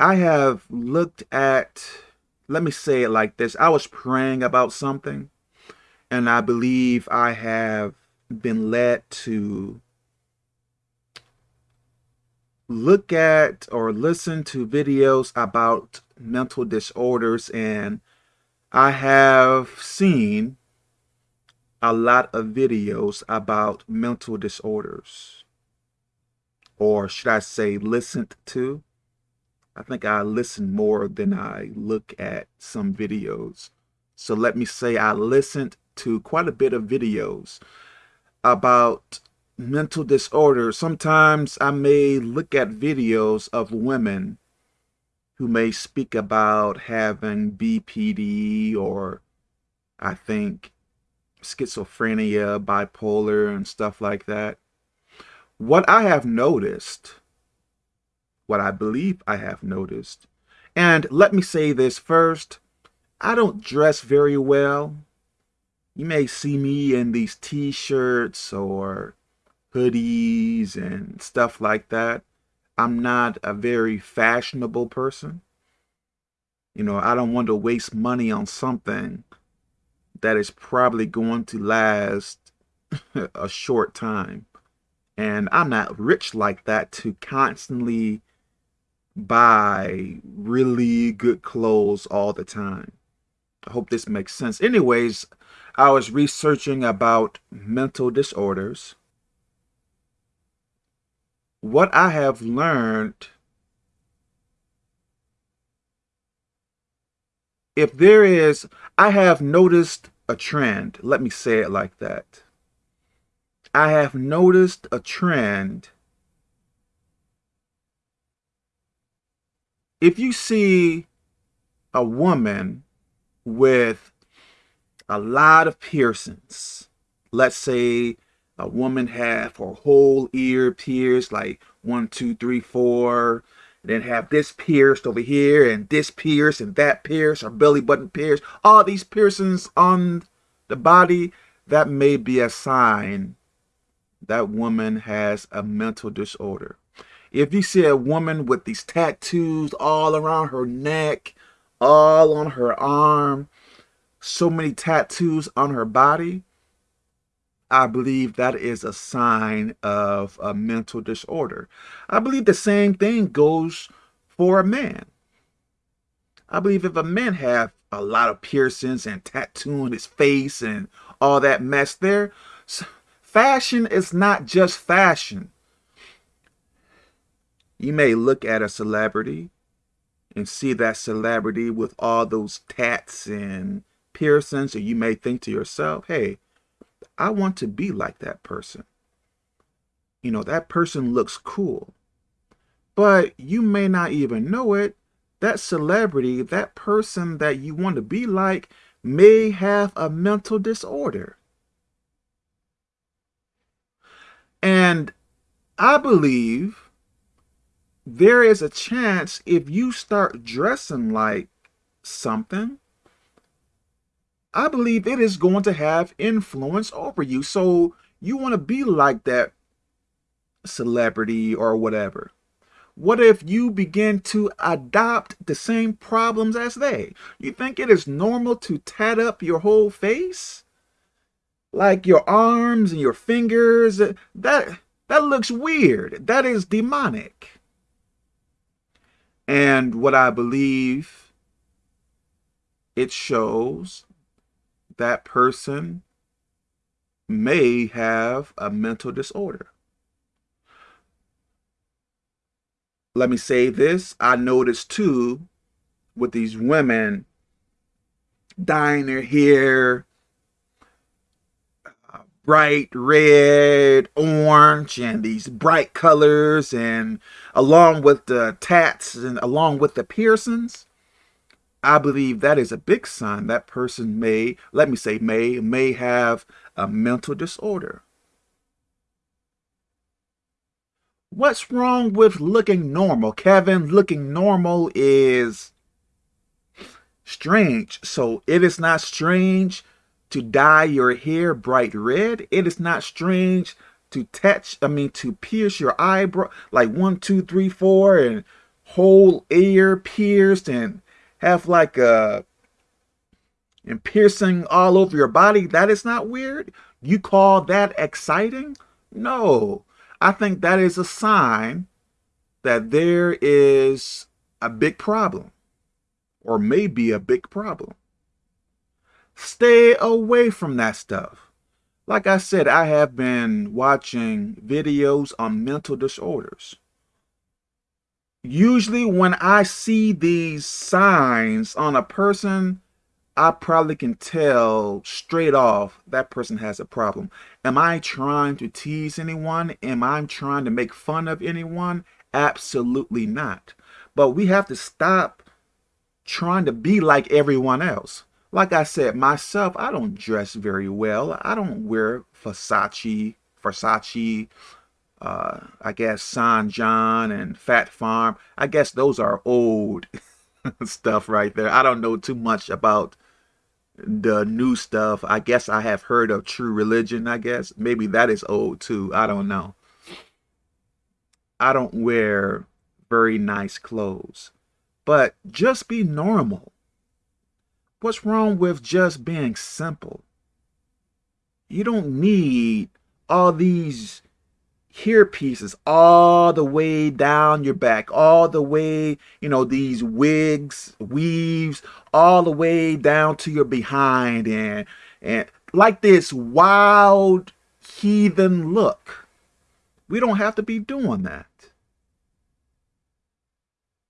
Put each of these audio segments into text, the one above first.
I have looked at, let me say it like this. I was praying about something and I believe I have been led to look at or listen to videos about mental disorders and I have seen a lot of videos about mental disorders or should I say listened to I think I listen more than I look at some videos so let me say I listened to quite a bit of videos about mental disorders. Sometimes I may look at videos of women who may speak about having BPD or I think schizophrenia, bipolar, and stuff like that. What I have noticed, what I believe I have noticed, and let me say this first, I don't dress very well. You may see me in these t-shirts or hoodies and stuff like that. I'm not a very fashionable person. You know, I don't want to waste money on something that is probably going to last a short time. And I'm not rich like that to constantly buy really good clothes all the time. I hope this makes sense. Anyways, I was researching about mental disorders what I have learned, if there is, I have noticed a trend. Let me say it like that. I have noticed a trend. If you see a woman with a lot of piercings, let's say a woman have her whole ear pierced like one two three four then have this pierced over here and this pierced and that pierced or belly button pierced all these piercings on the body that may be a sign that woman has a mental disorder if you see a woman with these tattoos all around her neck all on her arm so many tattoos on her body I believe that is a sign of a mental disorder. I believe the same thing goes for a man. I believe if a man have a lot of piercings and tattoo on his face and all that mess there, fashion is not just fashion. You may look at a celebrity and see that celebrity with all those tats and piercings, and you may think to yourself, hey, I want to be like that person. You know, that person looks cool. But you may not even know it. That celebrity, that person that you want to be like, may have a mental disorder. And I believe there is a chance if you start dressing like something, I believe it is going to have influence over you. So you want to be like that celebrity or whatever. What if you begin to adopt the same problems as they? You think it is normal to tat up your whole face? Like your arms and your fingers? That, that looks weird. That is demonic. And what I believe it shows that person may have a mental disorder. Let me say this. I noticed too with these women dyeing their hair bright red, orange, and these bright colors, and along with the tats and along with the piercings, I believe that is a big sign that person may, let me say may, may have a mental disorder. What's wrong with looking normal? Kevin, looking normal is strange. So it is not strange to dye your hair bright red. It is not strange to touch, I mean, to pierce your eyebrow like one, two, three, four, and whole ear pierced and have like a and piercing all over your body, that is not weird? You call that exciting? No. I think that is a sign that there is a big problem or maybe a big problem. Stay away from that stuff. Like I said, I have been watching videos on mental disorders. Usually when I see these signs on a person, I probably can tell straight off that person has a problem. Am I trying to tease anyone? Am I trying to make fun of anyone? Absolutely not. But we have to stop trying to be like everyone else. Like I said, myself, I don't dress very well. I don't wear Versace, Versace, uh, I guess Sean John and Phat Farm. I guess those are old stuff right there. I don't know too much about the new stuff. I guess I have heard of True Religion, I guess. Maybe that is old too. I don't know. I don't wear very nice clothes. But just be normal. What's wrong with just being simple? You don't need all these hair pieces all the way down your back, all the way, you know, these wigs, weaves, all the way down to your behind and and like this wild heathen look. We don't have to be doing that.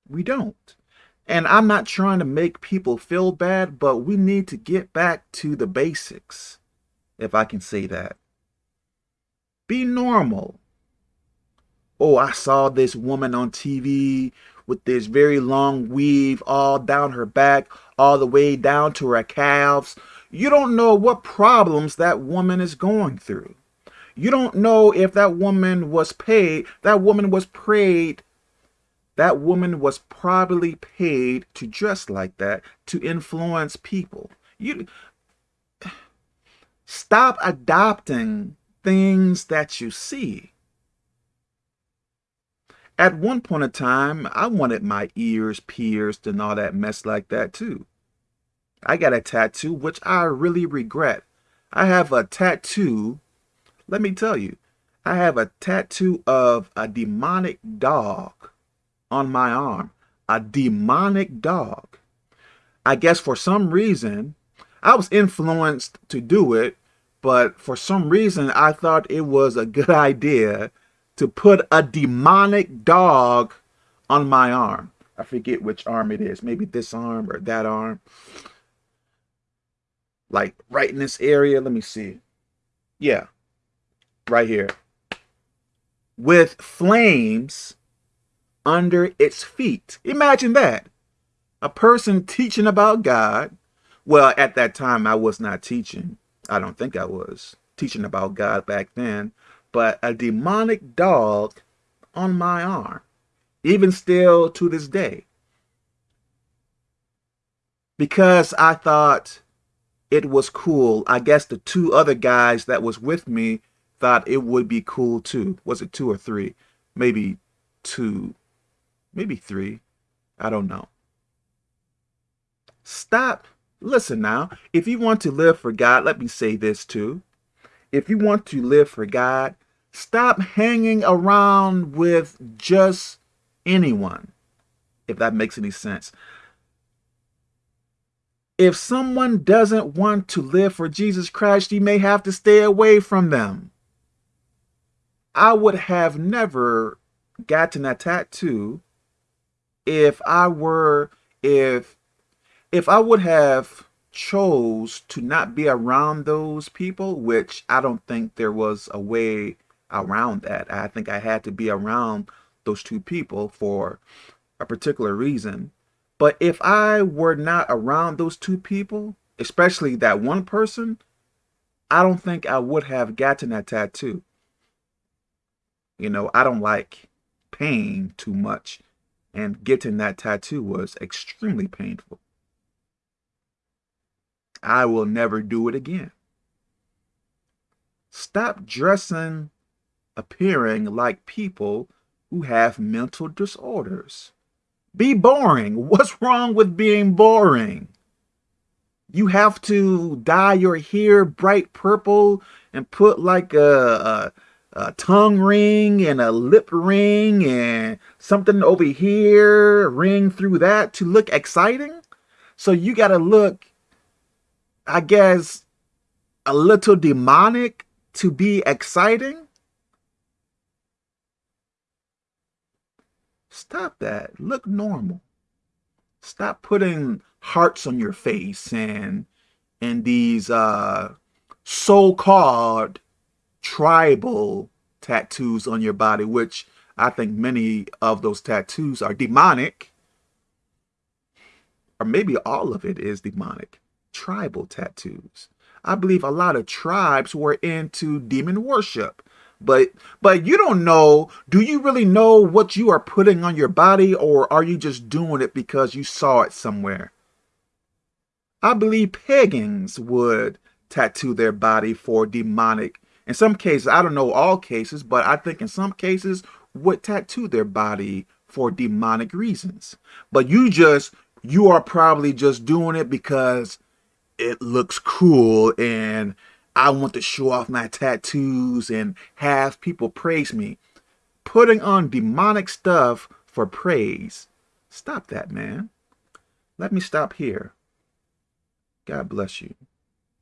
We don't. And I'm not trying to make people feel bad, but we need to get back to the basics, if I can say that. Be normal. Oh, I saw this woman on TV with this very long weave all down her back, all the way down to her calves. You don't know what problems that woman is going through. You don't know if that woman was paid, that woman was prayed that woman was probably paid to dress like that to influence people. You stop adopting things that you see. At one point in time, I wanted my ears pierced and all that mess like that too. I got a tattoo, which I really regret. I have a tattoo, let me tell you, I have a tattoo of a demonic dog on my arm. A demonic dog. I guess for some reason, I was influenced to do it, but for some reason, I thought it was a good idea to put a demonic dog on my arm. I forget which arm it is. Maybe this arm or that arm. Like right in this area. Let me see. Yeah. Right here. With flames under its feet. Imagine that. A person teaching about God. Well, at that time, I was not teaching. I don't think I was teaching about God back then. But a demonic dog on my arm. Even still to this day. Because I thought it was cool. I guess the two other guys that was with me thought it would be cool too. Was it two or three? Maybe two maybe three. I don't know. Stop. Listen now. If you want to live for God, let me say this too. If you want to live for God, stop hanging around with just anyone, if that makes any sense. If someone doesn't want to live for Jesus Christ, you may have to stay away from them. I would have never gotten a tattoo if I were, if, if I would have chose to not be around those people, which I don't think there was a way around that. I think I had to be around those two people for a particular reason. But if I were not around those two people, especially that one person, I don't think I would have gotten that tattoo. You know, I don't like pain too much and getting that tattoo was extremely painful. I will never do it again. Stop dressing, appearing like people who have mental disorders. Be boring. What's wrong with being boring? You have to dye your hair bright purple and put like a, a, a tongue ring and a lip ring and something over here, ring through that to look exciting. So you got to look, I guess, a little demonic to be exciting. Stop that. Look normal. Stop putting hearts on your face and and these uh, so-called tribal tattoos on your body, which I think many of those tattoos are demonic. Or maybe all of it is demonic. Tribal tattoos. I believe a lot of tribes were into demon worship. But but you don't know, do you really know what you are putting on your body or are you just doing it because you saw it somewhere? I believe pagans would tattoo their body for demonic. In some cases, I don't know all cases, but I think in some cases would tattoo their body for demonic reasons. But you just, you are probably just doing it because it looks cool and I want to show off my tattoos and have people praise me. Putting on demonic stuff for praise. Stop that, man. Let me stop here. God bless you.